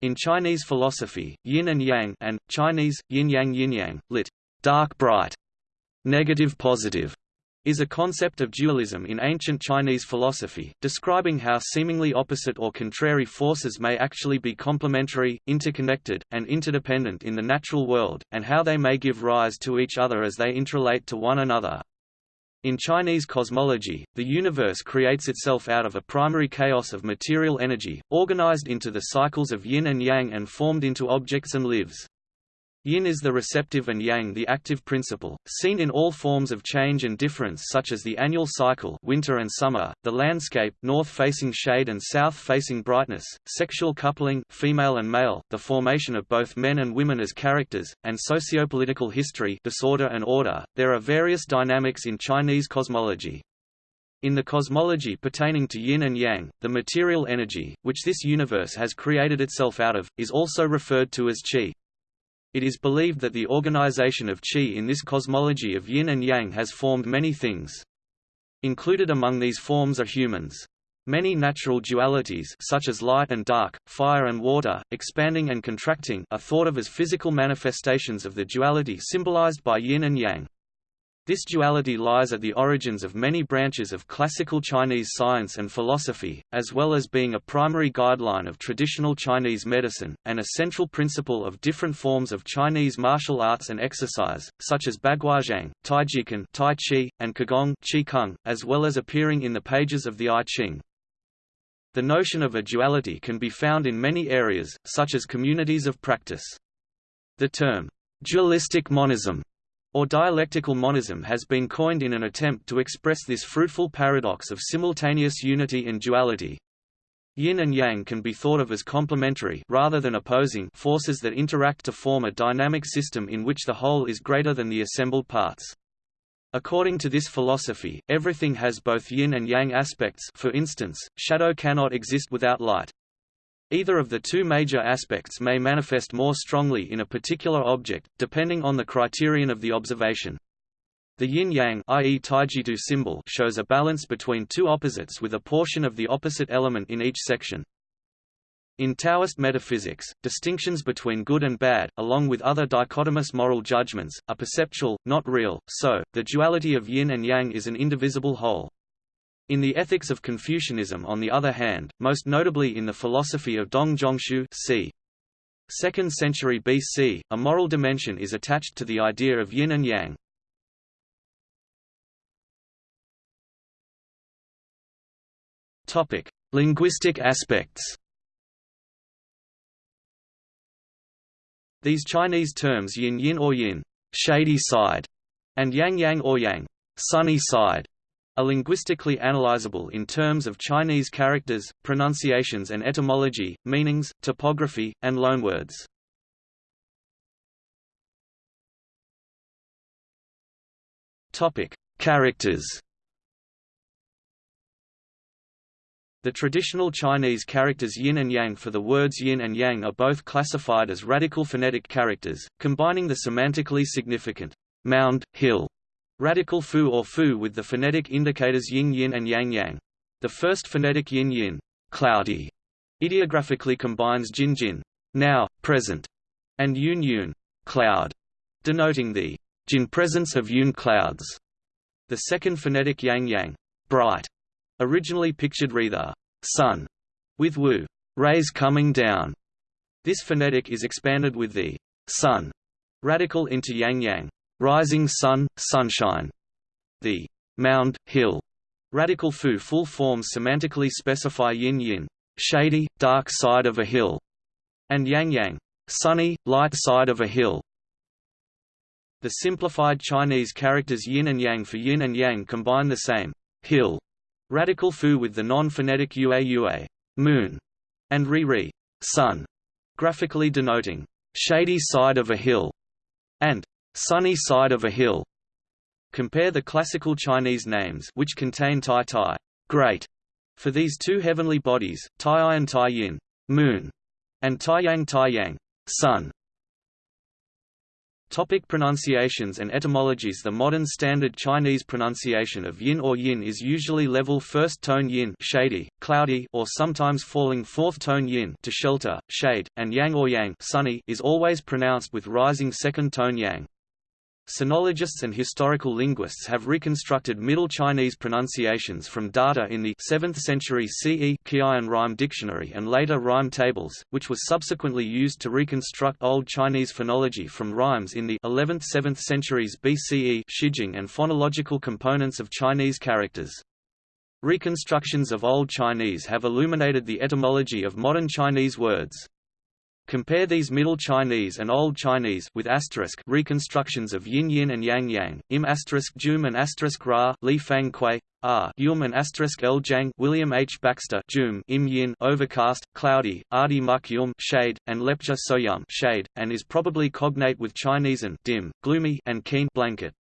In Chinese philosophy, yin and yang and, Chinese, yin-yang yin-yang, lit. dark-bright, negative-positive, is a concept of dualism in ancient Chinese philosophy, describing how seemingly opposite or contrary forces may actually be complementary, interconnected, and interdependent in the natural world, and how they may give rise to each other as they interrelate to one another. In Chinese cosmology, the universe creates itself out of a primary chaos of material energy, organized into the cycles of yin and yang and formed into objects and lives. Yin is the receptive and yang the active principle, seen in all forms of change and difference such as the annual cycle winter and summer, the landscape north-facing shade and south-facing brightness, sexual coupling female and male, the formation of both men and women as characters, and sociopolitical history disorder and order. There are various dynamics in Chinese cosmology. In the cosmology pertaining to yin and yang, the material energy, which this universe has created itself out of, is also referred to as qi. It is believed that the organization of qi in this cosmology of yin and yang has formed many things. Included among these forms are humans. Many natural dualities such as light and dark, fire and water, expanding and contracting are thought of as physical manifestations of the duality symbolized by yin and yang. This duality lies at the origins of many branches of classical Chinese science and philosophy, as well as being a primary guideline of traditional Chinese medicine, and a central principle of different forms of Chinese martial arts and exercise, such as Baguazhang, Taijiquan tai Chi, and Qigong Qi as well as appearing in the pages of the I Ching. The notion of a duality can be found in many areas, such as communities of practice. The term, dualistic monism or dialectical monism has been coined in an attempt to express this fruitful paradox of simultaneous unity and duality. Yin and yang can be thought of as complementary rather than opposing forces that interact to form a dynamic system in which the whole is greater than the assembled parts. According to this philosophy, everything has both yin and yang aspects for instance, shadow cannot exist without light. Either of the two major aspects may manifest more strongly in a particular object, depending on the criterion of the observation. The yin-yang symbol shows a balance between two opposites with a portion of the opposite element in each section. In Taoist metaphysics, distinctions between good and bad, along with other dichotomous moral judgments, are perceptual, not real, so, the duality of yin and yang is an indivisible whole. In the ethics of Confucianism on the other hand, most notably in the philosophy of Dong Zhongshu c. 2nd century BC, a moral dimension is attached to the idea of yin and yang. Linguistic aspects. These Chinese terms yin yin or yin, shady side, and yang yang or yang, sunny side, are linguistically analyzable in terms of Chinese characters, pronunciations and etymology, meanings, topography, and loanwords. Topic: Characters. The traditional Chinese characters yin and yang for the words yin and yang are both classified as radical phonetic characters, combining the semantically significant mound, hill, Radical fu or fu with the phonetic indicators yin yin and yang yang. The first phonetic yin yin, cloudy, ideographically combines jin jin, now, present, and yun yun, cloud, denoting the jin presence of yun clouds. The second phonetic yang yang, bright, originally pictured the sun, with wu, rays coming down. This phonetic is expanded with the sun radical into yang yang, rising sun, sunshine. The mound, hill, radical fu full forms semantically specify yin yin, shady, dark side of a hill, and yang yang, sunny, light side of a hill. The simplified Chinese characters yin and yang for yin and yang combine the same hill radical fu with the non-phonetic ua ua moon and ri ri sun, graphically denoting shady side of a hill, and sunny side of a hill. Compare the classical Chinese names which contain Tai Tai, great, for these two heavenly bodies, Tai and Tai Yin, moon, and Tai Yang Tai Yang, sun. Topic pronunciations and etymologies The modern standard Chinese pronunciation of yin or yin is usually level first tone yin shady, cloudy or sometimes falling fourth tone yin to shelter, shade, and yang or yang sunny is always pronounced with rising second tone yang. Sinologists and historical linguists have reconstructed Middle Chinese pronunciations from data in the 7th century CE Qieyun rhyme dictionary and later rhyme tables, which was subsequently used to reconstruct Old Chinese phonology from rhymes in the 11th–7th centuries BCE Shijing and phonological components of Chinese characters. Reconstructions of Old Chinese have illuminated the etymology of modern Chinese words. Compare these Middle Chinese and Old Chinese with asterisk reconstructions of yin yin and yang yang, im asterisk jum and asterisk ra, Li Fang-Kuei, r yum and asterisk el jang, William H. Baxter jum, im yin overcast, cloudy, ardi muk yum shade, and lepcha soyum shade, and is probably cognate with Chinese and dim, gloomy and keen blanket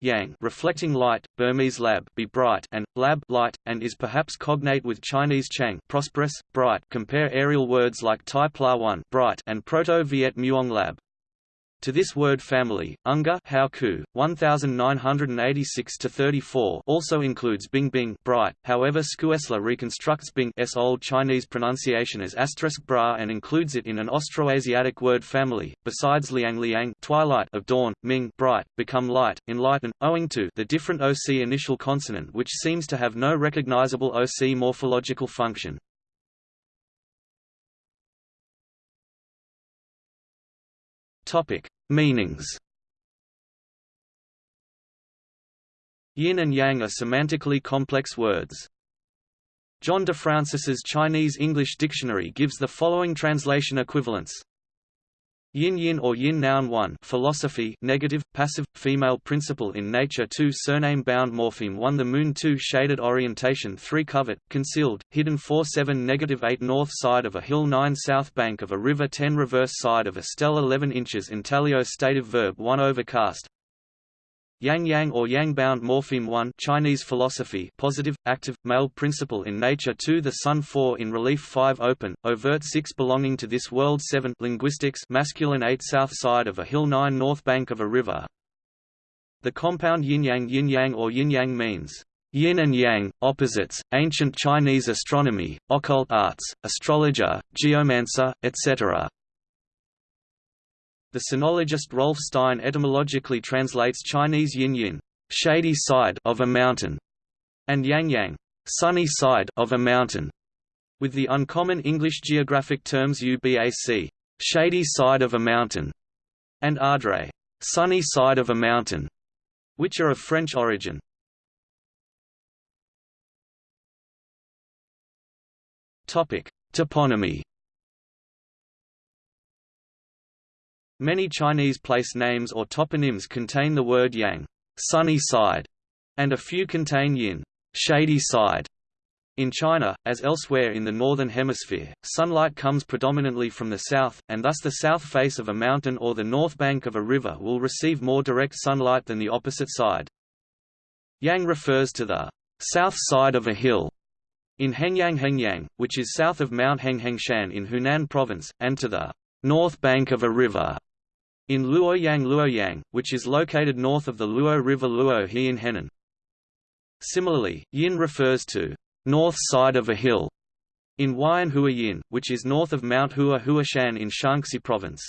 yang reflecting light, Burmese lab be bright and lab light, and is perhaps cognate with Chinese chang prosperous, bright. Compare aerial words like Tai Pla One bright and Proto-Viet Muong lab. To this word family, Unger Hauku, 1986-34 also includes Bing Bing bright, however Schuessler reconstructs Bing's Old Chinese pronunciation as asterisk bra and includes it in an Austroasiatic word family, besides Liang Liang twilight of dawn, Ming bright, become light, enlighten, owing to the different OC initial consonant which seems to have no recognizable OC morphological function. Topic: Meanings. Yin and yang are semantically complex words. John de DeFrancis's Chinese-English dictionary gives the following translation equivalence. Yin yin or yin noun 1 philosophy negative, passive, female principle in nature 2 surname bound morpheme 1 the moon 2 shaded orientation 3 covert, concealed, hidden 4 7 negative 8 north side of a hill 9 south bank of a river 10 reverse side of a stele 11 inches intaglio stative verb 1 overcast Yang Yang or Yang bound morpheme 1 Chinese philosophy positive, active, male principle in nature 2 The sun 4 in relief 5 open, overt 6 belonging to this world 7 linguistics masculine 8 south side of a hill 9 north bank of a river The compound yin-yang yin-yang or yin-yang means yin and yang, opposites, ancient Chinese astronomy, occult arts, astrologer, geomancer, etc. The sinologist Rolf Stein etymologically translates Chinese yin-yin, shady side of a mountain, and yang-yang, sunny side of a mountain, with the uncommon English geographic terms ubac, shady side of a mountain, and adret, sunny side of a mountain, which are of French origin. Topic: Toponymy Many Chinese place names or toponyms contain the word yang sunny side", and a few contain yin shady side". In China, as elsewhere in the Northern Hemisphere, sunlight comes predominantly from the south, and thus the south face of a mountain or the north bank of a river will receive more direct sunlight than the opposite side. Yang refers to the south side of a hill in Hengyang Hengyang, which is south of Mount Henghengshan in Hunan Province, and to the north bank of a river in Luoyang Luoyang, which is located north of the Luo River Luo He in Henan. Similarly, yin refers to north side of a hill in Huayan Yin, which is north of Mount Hua Huashan in Shaanxi Province.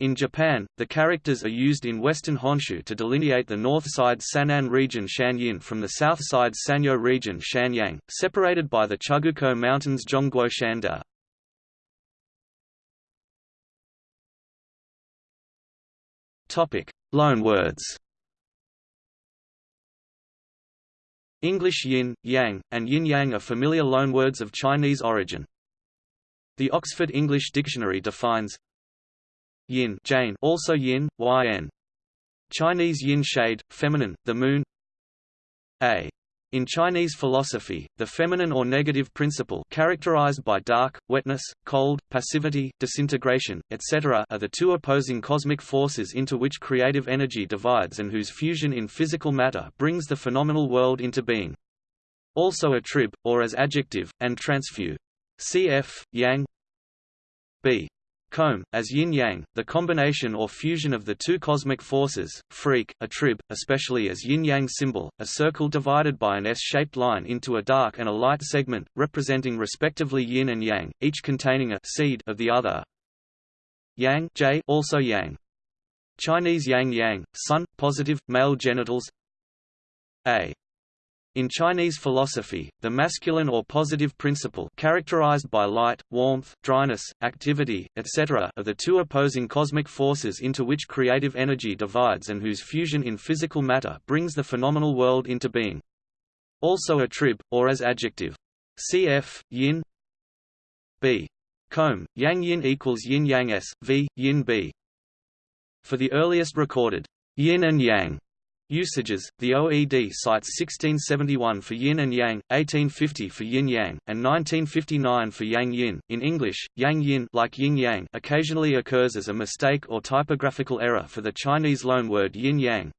In Japan, the characters are used in western Honshu to delineate the north side Sannan region Shanyin from the south side Sanyo region Shanyang, separated by the Chugoku Mountains Zhongguo Shanda. Topic: Loanwords. English yin, yang, and yin-yang are familiar loanwords of Chinese origin. The Oxford English Dictionary defines yin Jane also yin, yn. Chinese yin shade, feminine, the moon a in Chinese philosophy, the feminine or negative principle characterized by dark, wetness, cold, passivity, disintegration, etc. are the two opposing cosmic forces into which creative energy divides and whose fusion in physical matter brings the phenomenal world into being. Also attrib, or as adjective, and transfu. Cf. Yang b. Combe, as yin-yang, the combination or fusion of the two cosmic forces, freak, a trib, especially as yin-yang symbol, a circle divided by an S-shaped line into a dark and a light segment, representing respectively yin and yang, each containing a seed of the other. Yang J also yang. Chinese yang yang, sun, positive, male genitals A in Chinese philosophy, the masculine or positive principle characterized by light, warmth, dryness, activity, etc. are the two opposing cosmic forces into which creative energy divides and whose fusion in physical matter brings the phenomenal world into being. Also a trib, or as adjective. Cf. yin b. Combe, yang yin equals yin yang s, v, yin b. For the earliest recorded yin and yang Usages The OED cites 1671 for yin and yang, 1850 for yin yang, and 1959 for yang yin. In English, yang yin like yin yang occasionally occurs as a mistake or typographical error for the Chinese loanword yin yang.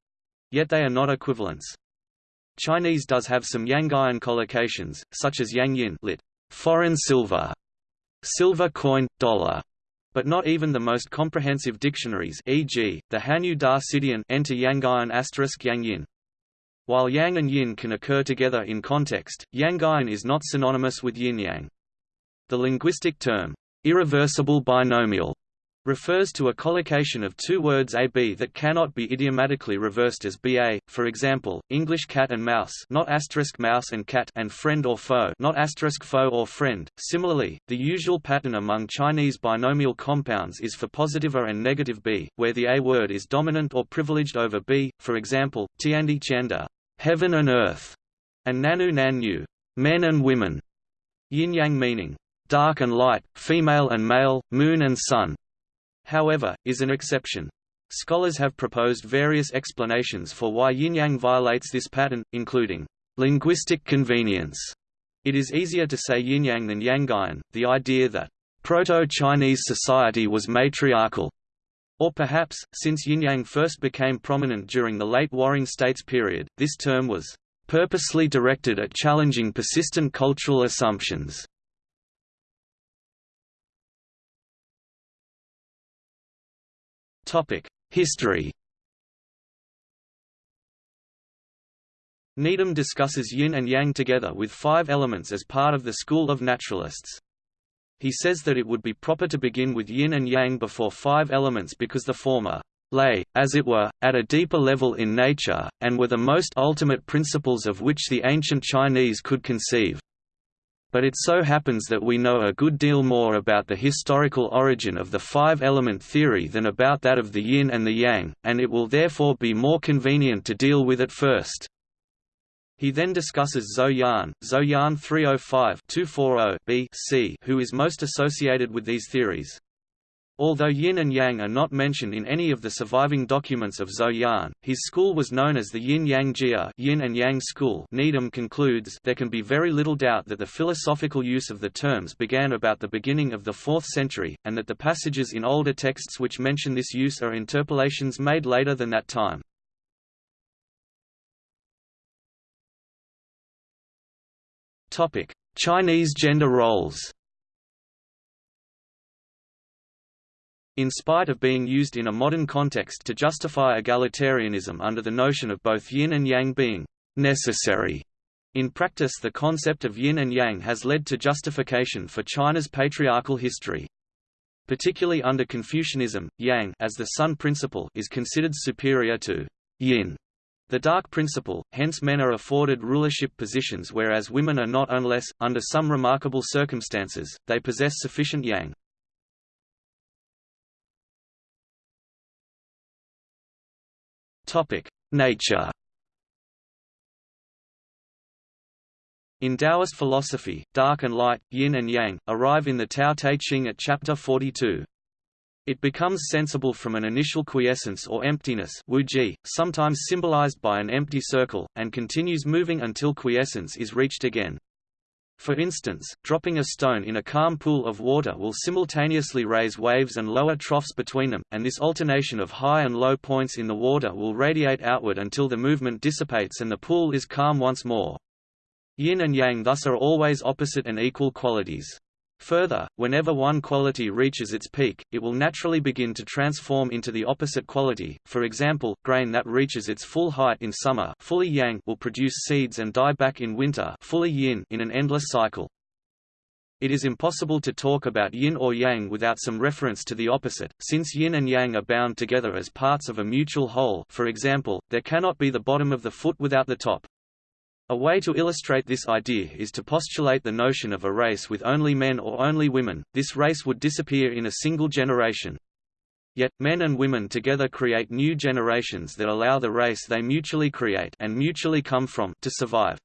Yet they are not equivalents. Chinese does have some yangian collocations, such as yang yin lit. foreign silver, silver coin, dollar, but not even the most comprehensive dictionaries e.g., the Hanyu Da Cidian enter Yangian asterisk Yang While yang and yin can occur together in context, Yangian is not synonymous with yin-yang. The linguistic term, irreversible binomial, refers to a collocation of two words AB that cannot be idiomatically reversed as BA, for example, English cat and mouse not asterisk mouse and cat and friend or foe not asterisk foe or friend. Similarly, the usual pattern among Chinese binomial compounds is for positive A and negative B, where the A word is dominant or privileged over B, for example, Tiandi Chanda, heaven and earth, and Nanu Nanyu, men and women, yin-yang meaning dark and light, female and male, moon and sun, however, is an exception. Scholars have proposed various explanations for why yin-yang violates this pattern, including linguistic convenience. It is easier to say yin-yang than yangian, the idea that Proto-Chinese society was matriarchal, or perhaps, since yin-yang first became prominent during the late Warring States period, this term was purposely directed at challenging persistent cultural assumptions. History Needham discusses yin and yang together with five elements as part of the school of naturalists. He says that it would be proper to begin with yin and yang before five elements because the former lay, as it were, at a deeper level in nature, and were the most ultimate principles of which the ancient Chinese could conceive but it so happens that we know a good deal more about the historical origin of the five-element theory than about that of the yin and the yang, and it will therefore be more convenient to deal with it first. He then discusses Zou Yan, Zou Yan 305-240 B.C., who is most associated with these theories. Although yin and yang are not mentioned in any of the surviving documents of Zou Yan, his school was known as the Yin-Yang Jia yin and yang school Needham concludes there can be very little doubt that the philosophical use of the terms began about the beginning of the 4th century, and that the passages in older texts which mention this use are interpolations made later than that time. Chinese gender roles In spite of being used in a modern context to justify egalitarianism under the notion of both yin and yang being necessary, in practice the concept of yin and yang has led to justification for China's patriarchal history. Particularly under Confucianism, yang as the sun principle is considered superior to yin, the dark principle, hence men are afforded rulership positions whereas women are not unless, under some remarkable circumstances, they possess sufficient yang. Nature. In Taoist philosophy, dark and light, yin and yang, arrive in the Tao Te Ching at chapter 42. It becomes sensible from an initial quiescence or emptiness wuji, sometimes symbolized by an empty circle, and continues moving until quiescence is reached again. For instance, dropping a stone in a calm pool of water will simultaneously raise waves and lower troughs between them, and this alternation of high and low points in the water will radiate outward until the movement dissipates and the pool is calm once more. Yin and yang thus are always opposite and equal qualities. Further, whenever one quality reaches its peak, it will naturally begin to transform into the opposite quality. For example, grain that reaches its full height in summer fully yang will produce seeds and die back in winter fully yin in an endless cycle. It is impossible to talk about yin or yang without some reference to the opposite, since yin and yang are bound together as parts of a mutual whole for example, there cannot be the bottom of the foot without the top. A way to illustrate this idea is to postulate the notion of a race with only men or only women, this race would disappear in a single generation. Yet, men and women together create new generations that allow the race they mutually create and mutually come from to survive.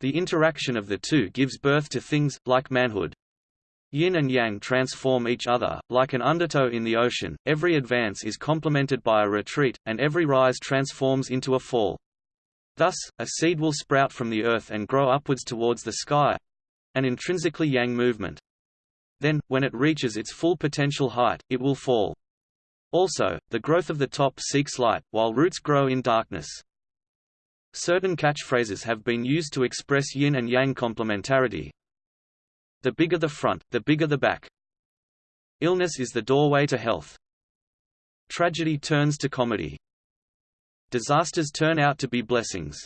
The interaction of the two gives birth to things, like manhood. Yin and yang transform each other, like an undertow in the ocean, every advance is complemented by a retreat, and every rise transforms into a fall. Thus, a seed will sprout from the earth and grow upwards towards the sky—an intrinsically yang movement. Then, when it reaches its full potential height, it will fall. Also, the growth of the top seeks light, while roots grow in darkness. Certain catchphrases have been used to express yin and yang complementarity. The bigger the front, the bigger the back. Illness is the doorway to health. Tragedy turns to comedy. Disasters turn out to be blessings.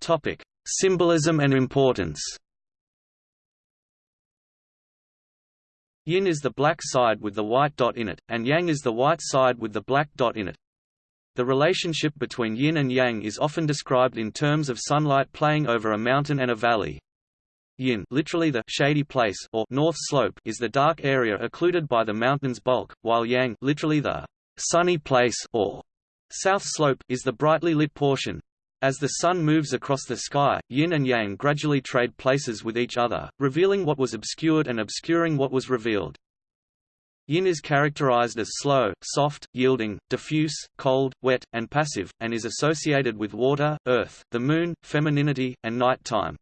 Topic: Symbolism and importance. Yin is the black side with the white dot in it, and yang is the white side with the black dot in it. The relationship between yin and yang is often described in terms of sunlight playing over a mountain and a valley. Yin literally the shady place or north slope is the dark area occluded by the mountain's bulk, while Yang literally the sunny place or south slope is the brightly lit portion. As the sun moves across the sky, yin and yang gradually trade places with each other, revealing what was obscured and obscuring what was revealed. Yin is characterized as slow, soft, yielding, diffuse, cold, wet, and passive, and is associated with water, earth, the moon, femininity, and night time.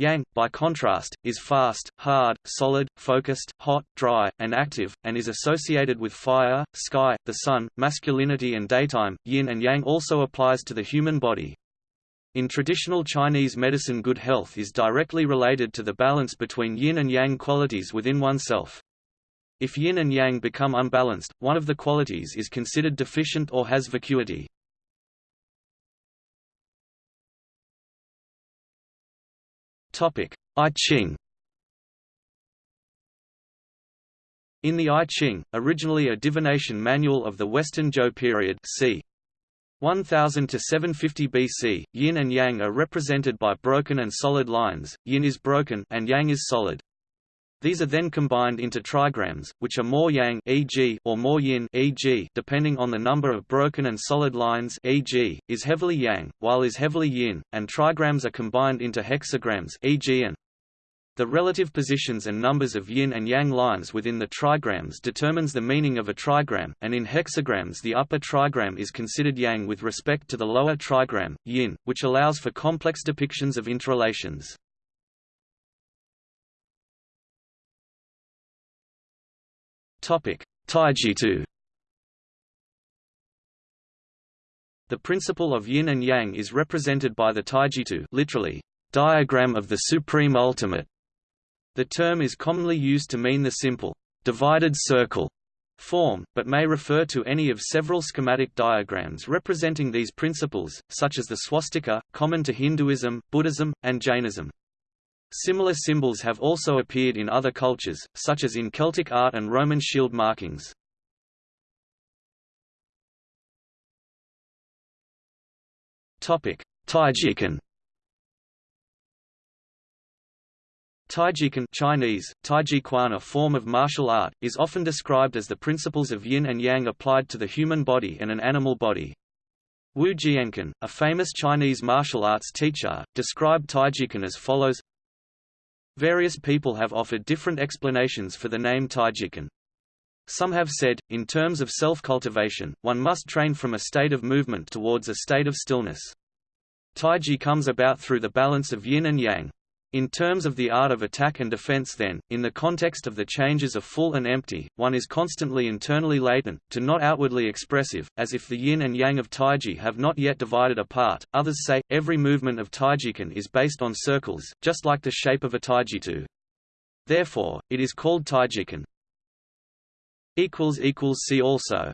Yang, by contrast, is fast, hard, solid, focused, hot, dry, and active, and is associated with fire, sky, the sun, masculinity and daytime. Yin and Yang also applies to the human body. In traditional Chinese medicine good health is directly related to the balance between yin and yang qualities within oneself. If yin and yang become unbalanced, one of the qualities is considered deficient or has vacuity. Topic: I Ching. In the I Ching, originally a divination manual of the Western Zhou period, c. 1000 to 750 BC, yin and yang are represented by broken and solid lines. Yin is broken and yang is solid. These are then combined into trigrams, which are more yang e.g. or more yin e.g. depending on the number of broken and solid lines e.g. is heavily yang, while is heavily yin, and trigrams are combined into hexagrams e.g. and the relative positions and numbers of yin and yang lines within the trigrams determines the meaning of a trigram, and in hexagrams the upper trigram is considered yang with respect to the lower trigram, yin, which allows for complex depictions of interrelations. Topic: Taijitu. The principle of yin and yang is represented by the Taijitu, literally, diagram of the supreme ultimate. The term is commonly used to mean the simple, divided circle form, but may refer to any of several schematic diagrams representing these principles, such as the swastika, common to Hinduism, Buddhism, and Jainism. Similar symbols have also appeared in other cultures, such as in Celtic art and Roman shield markings. Taijiquan Taijiquan Chinese, Taijiquan a form of martial art, is often described as the principles of yin and yang applied to the human body and an animal body. Wu Jianquan, a famous Chinese martial arts teacher, described Taijiquan as follows Various people have offered different explanations for the name Taijiquan. Some have said, in terms of self-cultivation, one must train from a state of movement towards a state of stillness. Taiji comes about through the balance of yin and yang. In terms of the art of attack and defense then, in the context of the changes of full and empty, one is constantly internally latent, to not outwardly expressive, as if the yin and yang of Taiji have not yet divided apart. Others say, every movement of Taijiquan is based on circles, just like the shape of a Taijitu. Therefore, it is called Taijiquan. See also